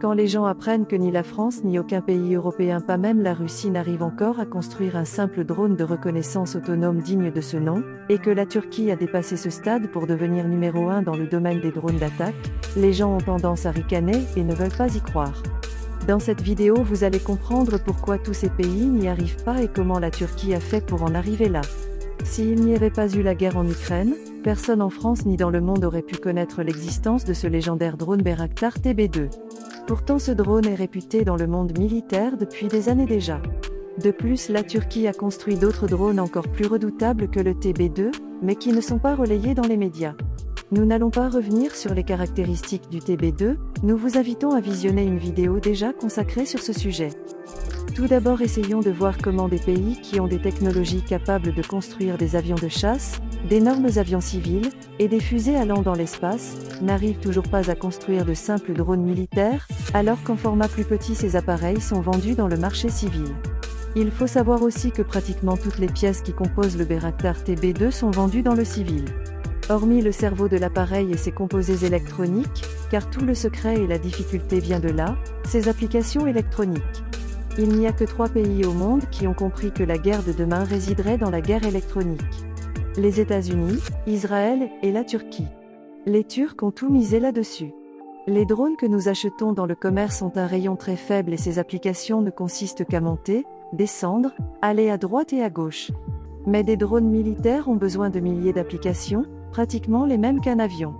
Quand les gens apprennent que ni la France ni aucun pays européen, pas même la Russie, n'arrive encore à construire un simple drone de reconnaissance autonome digne de ce nom, et que la Turquie a dépassé ce stade pour devenir numéro un dans le domaine des drones d'attaque, les gens ont tendance à ricaner et ne veulent pas y croire. Dans cette vidéo vous allez comprendre pourquoi tous ces pays n'y arrivent pas et comment la Turquie a fait pour en arriver là. S'il n'y avait pas eu la guerre en Ukraine, personne en France ni dans le monde aurait pu connaître l'existence de ce légendaire drone Bayraktar TB2. Pourtant ce drone est réputé dans le monde militaire depuis des années déjà. De plus la Turquie a construit d'autres drones encore plus redoutables que le TB2, mais qui ne sont pas relayés dans les médias. Nous n'allons pas revenir sur les caractéristiques du TB2, nous vous invitons à visionner une vidéo déjà consacrée sur ce sujet. Tout d'abord essayons de voir comment des pays qui ont des technologies capables de construire des avions de chasse, d'énormes avions civils, et des fusées allant dans l'espace, n'arrivent toujours pas à construire de simples drones militaires, alors qu'en format plus petit ces appareils sont vendus dans le marché civil. Il faut savoir aussi que pratiquement toutes les pièces qui composent le Bayraktar TB2 sont vendues dans le civil. Hormis le cerveau de l'appareil et ses composés électroniques, car tout le secret et la difficulté vient de là, ses applications électroniques. Il n'y a que trois pays au monde qui ont compris que la guerre de demain résiderait dans la guerre électronique. Les États-Unis, Israël et la Turquie. Les Turcs ont tout misé là-dessus. Les drones que nous achetons dans le commerce ont un rayon très faible et ces applications ne consistent qu'à monter, descendre, aller à droite et à gauche. Mais des drones militaires ont besoin de milliers d'applications, pratiquement les mêmes qu'un avion.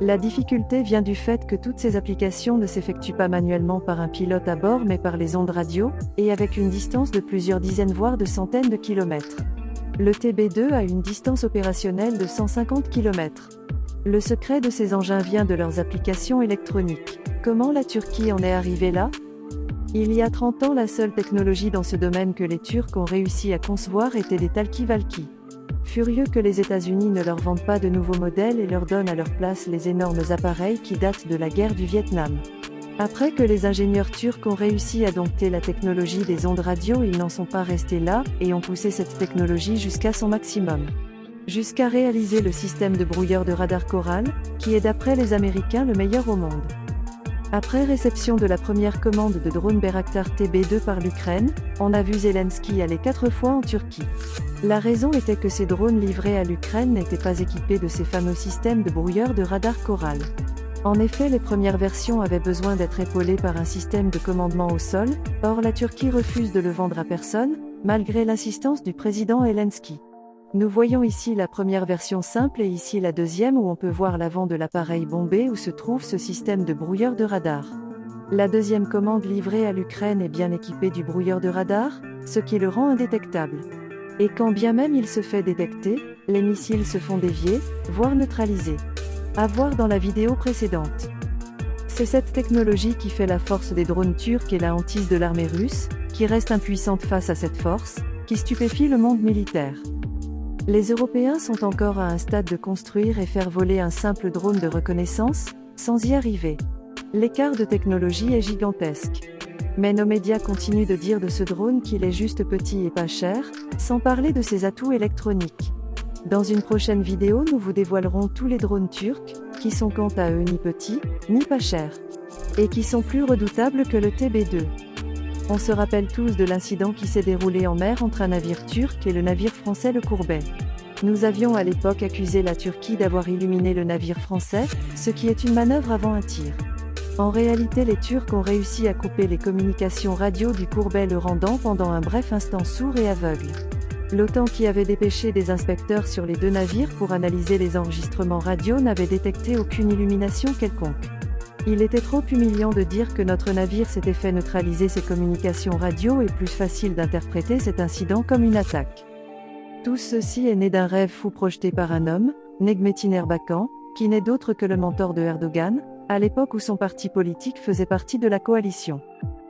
La difficulté vient du fait que toutes ces applications ne s'effectuent pas manuellement par un pilote à bord mais par les ondes radio, et avec une distance de plusieurs dizaines voire de centaines de kilomètres. Le TB2 a une distance opérationnelle de 150 km. Le secret de ces engins vient de leurs applications électroniques. Comment la Turquie en est arrivée là? Il y a 30 ans la seule technologie dans ce domaine que les Turcs ont réussi à concevoir était des talkie-valky. Furieux que les États-Unis ne leur vendent pas de nouveaux modèles et leur donnent à leur place les énormes appareils qui datent de la guerre du Vietnam. Après que les ingénieurs turcs ont réussi à dompter la technologie des ondes radio, ils n'en sont pas restés là, et ont poussé cette technologie jusqu'à son maximum. Jusqu'à réaliser le système de brouilleur de radar Coral, qui est d'après les Américains le meilleur au monde. Après réception de la première commande de drone Bayraktar TB2 par l'Ukraine, on a vu Zelensky aller quatre fois en Turquie. La raison était que ces drones livrés à l'Ukraine n'étaient pas équipés de ces fameux systèmes de brouilleur de radar Coral. En effet, les premières versions avaient besoin d'être épaulées par un système de commandement au sol, or la Turquie refuse de le vendre à personne, malgré l'insistance du président Zelensky. Nous voyons ici la première version simple et ici la deuxième où on peut voir l'avant de l'appareil bombé où se trouve ce système de brouilleur de radar. La deuxième commande livrée à l'Ukraine est bien équipée du brouilleur de radar, ce qui le rend indétectable. Et quand bien même il se fait détecter, les missiles se font dévier, voire neutraliser. À voir dans la vidéo précédente. C'est cette technologie qui fait la force des drones turcs et la hantise de l'armée russe, qui reste impuissante face à cette force, qui stupéfie le monde militaire. Les Européens sont encore à un stade de construire et faire voler un simple drone de reconnaissance, sans y arriver. L'écart de technologie est gigantesque. Mais nos médias continuent de dire de ce drone qu'il est juste petit et pas cher, sans parler de ses atouts électroniques. Dans une prochaine vidéo nous vous dévoilerons tous les drones turcs, qui sont quant à eux ni petits, ni pas chers. Et qui sont plus redoutables que le TB2. On se rappelle tous de l'incident qui s'est déroulé en mer entre un navire turc et le navire français le Courbet. Nous avions à l'époque accusé la Turquie d'avoir illuminé le navire français, ce qui est une manœuvre avant un tir. En réalité les Turcs ont réussi à couper les communications radio du Courbet le rendant pendant un bref instant sourd et aveugle. L'OTAN qui avait dépêché des inspecteurs sur les deux navires pour analyser les enregistrements radio n'avait détecté aucune illumination quelconque. Il était trop humiliant de dire que notre navire s'était fait neutraliser ses communications radio et plus facile d'interpréter cet incident comme une attaque. Tout ceci est né d'un rêve fou projeté par un homme, Negmetin Erbakan, qui n'est d'autre que le mentor de Erdogan, à l'époque où son parti politique faisait partie de la coalition.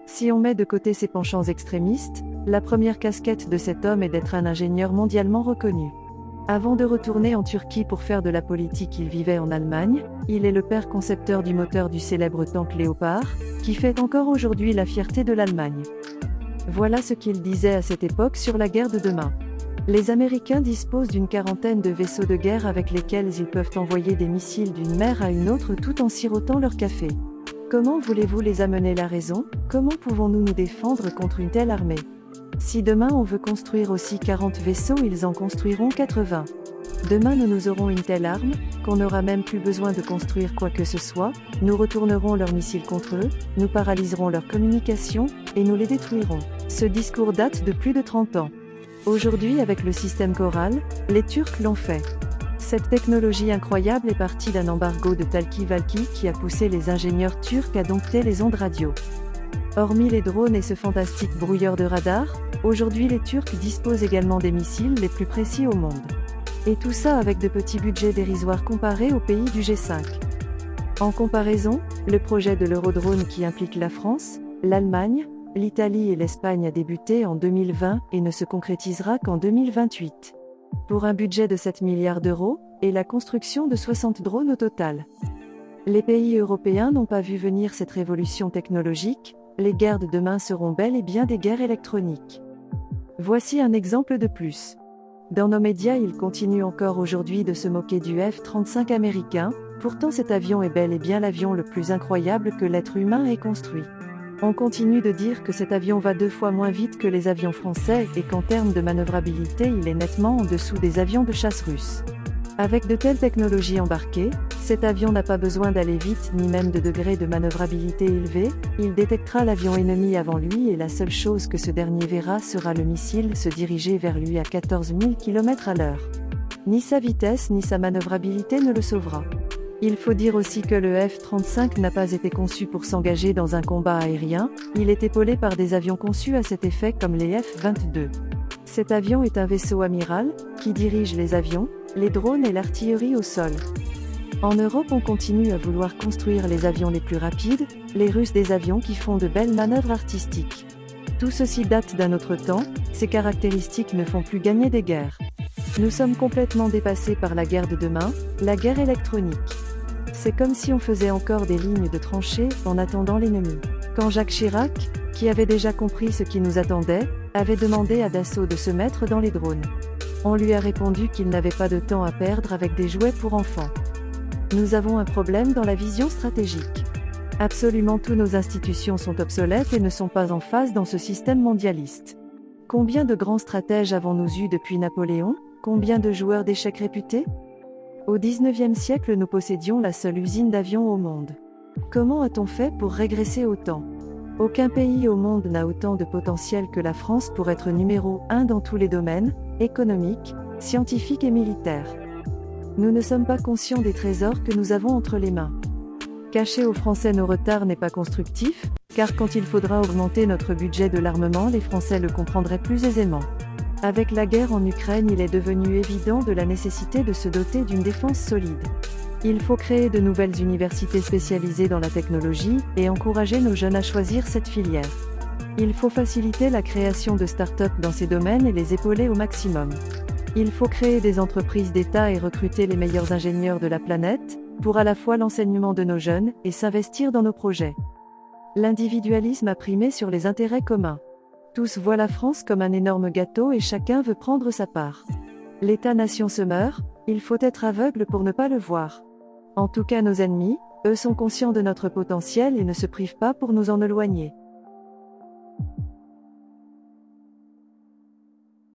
Si on met de côté ses penchants extrémistes, la première casquette de cet homme est d'être un ingénieur mondialement reconnu. Avant de retourner en Turquie pour faire de la politique, il vivait en Allemagne. Il est le père concepteur du moteur du célèbre tank Léopard, qui fait encore aujourd'hui la fierté de l'Allemagne. Voilà ce qu'il disait à cette époque sur la guerre de demain. Les Américains disposent d'une quarantaine de vaisseaux de guerre avec lesquels ils peuvent envoyer des missiles d'une mer à une autre tout en sirotant leur café. Comment voulez-vous les amener la raison? Comment pouvons-nous nous défendre contre une telle armée? Si demain on veut construire aussi 40 vaisseaux, ils en construiront 80. Demain nous nous aurons une telle arme, qu'on n'aura même plus besoin de construire quoi que ce soit, nous retournerons leurs missiles contre eux, nous paralyserons leur communication, et nous les détruirons. Ce discours date de plus de 30 ans. Aujourd'hui avec le système Coral, les Turcs l'ont fait. Cette technologie incroyable est partie d'un embargo de Talki-Valki qui a poussé les ingénieurs turcs à dompter les ondes radio. Hormis les drones et ce fantastique brouilleur de radar, aujourd'hui les Turcs disposent également des missiles les plus précis au monde. Et tout ça avec de petits budgets dérisoires comparés aux pays du G5. En comparaison, le projet de l'Eurodrone qui implique la France, l'Allemagne, l'Italie et l'Espagne a débuté en 2020 et ne se concrétisera qu'en 2028 pour un budget de 7 milliards d'euros, et la construction de 60 drones au total. Les pays européens n'ont pas vu venir cette révolution technologique, les guerres de demain seront bel et bien des guerres électroniques. Voici un exemple de plus. Dans nos médias, ils continuent encore aujourd'hui de se moquer du F-35 américain, pourtant cet avion est bel et bien l'avion le plus incroyable que l'être humain ait construit. On continue de dire que cet avion va deux fois moins vite que les avions français et qu'en termes de manœuvrabilité il est nettement en dessous des avions de chasse russes. Avec de telles technologies embarquées, cet avion n'a pas besoin d'aller vite ni même de degré de manœuvrabilité élevé, il détectera l'avion ennemi avant lui et la seule chose que ce dernier verra sera le missile se diriger vers lui à 14 000 km à l'heure. Ni sa vitesse ni sa manœuvrabilité ne le sauvera. Il faut dire aussi que le F-35 n'a pas été conçu pour s'engager dans un combat aérien, il est épaulé par des avions conçus à cet effet comme les F-22. Cet avion est un vaisseau amiral, qui dirige les avions, les drones et l'artillerie au sol. En Europe on continue à vouloir construire les avions les plus rapides, les Russes des avions qui font de belles manœuvres artistiques. Tout ceci date d'un autre temps, ces caractéristiques ne font plus gagner des guerres. Nous sommes complètement dépassés par la guerre de demain, la guerre électronique. C'est comme si on faisait encore des lignes de tranchées en attendant l'ennemi. Quand Jacques Chirac, qui avait déjà compris ce qui nous attendait, avait demandé à Dassault de se mettre dans les drones. On lui a répondu qu'il n'avait pas de temps à perdre avec des jouets pour enfants. Nous avons un problème dans la vision stratégique. Absolument toutes nos institutions sont obsolètes et ne sont pas en phase dans ce système mondialiste. Combien de grands stratèges avons-nous eu depuis Napoléon? Combien de joueurs d'échecs réputés? Au XIXe siècle nous possédions la seule usine d'avions au monde. Comment a-t-on fait pour régresser autant? Aucun pays au monde n'a autant de potentiel que la France pour être numéro 1 dans tous les domaines, économiques, scientifiques et militaires. Nous ne sommes pas conscients des trésors que nous avons entre les mains. Cacher aux Français nos retards n'est pas constructif, car quand il faudra augmenter notre budget de l'armement les Français le comprendraient plus aisément. Avec la guerre en Ukraine, il est devenu évident de la nécessité de se doter d'une défense solide. Il faut créer de nouvelles universités spécialisées dans la technologie et encourager nos jeunes à choisir cette filière. Il faut faciliter la création de start-up dans ces domaines et les épauler au maximum. Il faut créer des entreprises d'État et recruter les meilleurs ingénieurs de la planète, pour à la fois l'enseignement de nos jeunes et s'investir dans nos projets. L'individualisme a primé sur les intérêts communs. Tous voient la France comme un énorme gâteau et chacun veut prendre sa part. L'État-nation se meurt, il faut être aveugle pour ne pas le voir. En tout cas nos ennemis, eux sont conscients de notre potentiel et ne se privent pas pour nous en éloigner.